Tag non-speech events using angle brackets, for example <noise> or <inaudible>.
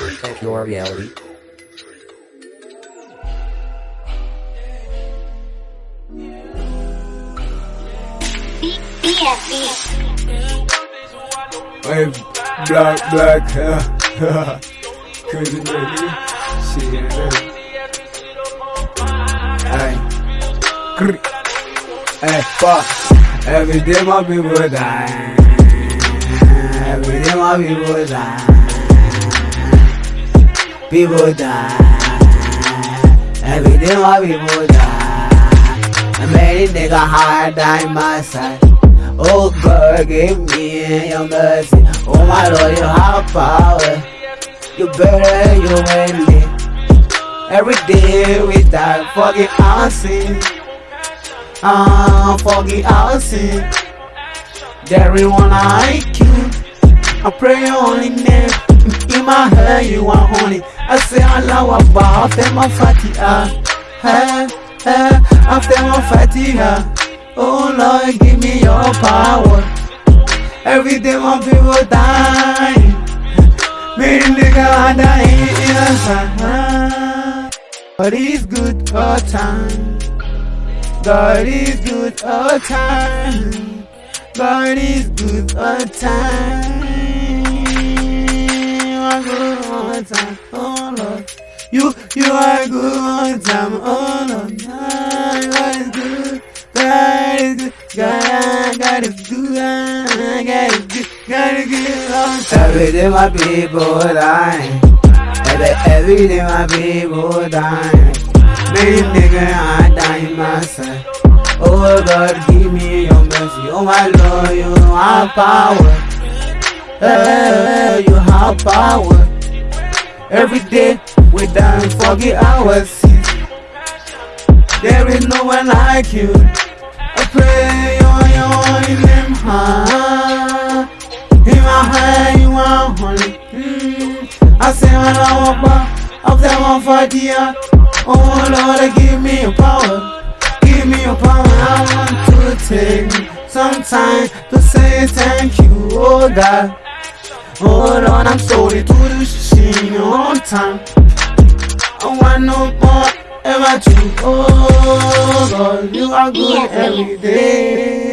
at your reality. Hey, black, black, hair. <laughs> Crazy baby. Shit, Hey, Grr. hey, fuck. Every day my people die. Every day my people die. People die. Every day my people die. I made nigga hard die my side. Oh God, give me your mercy. Oh my Lord, you have power. You better, you win me. Every day we die, fucking sin. Ah, fucking sin. There is one like you. I pray your holy name. In my head, you are honey. I say Allah Akbar after my fatiha. Hey, hey, after my fatiha. Oh Lord, give me your power. Every day my people dying. Me nigga dying innocent. God is good all time. God is good all time. God is good all time. God, God is good, God is good, God is good. Every day my people dying, every, every day my people dying. Many niggas I dying myself. Oh God, give me your mercy. Oh my Lord, you have power. Hey, you have power. Every day we forget our sins. There is no one like you. I pray I say, when I walk by, of them on for dear. Oh Lord, give me your power. Give me your power. I want to take some time to say thank you, oh God. Oh Lord, I'm sorry to do shit on time. I want no more ever to. Oh God, you are good every day.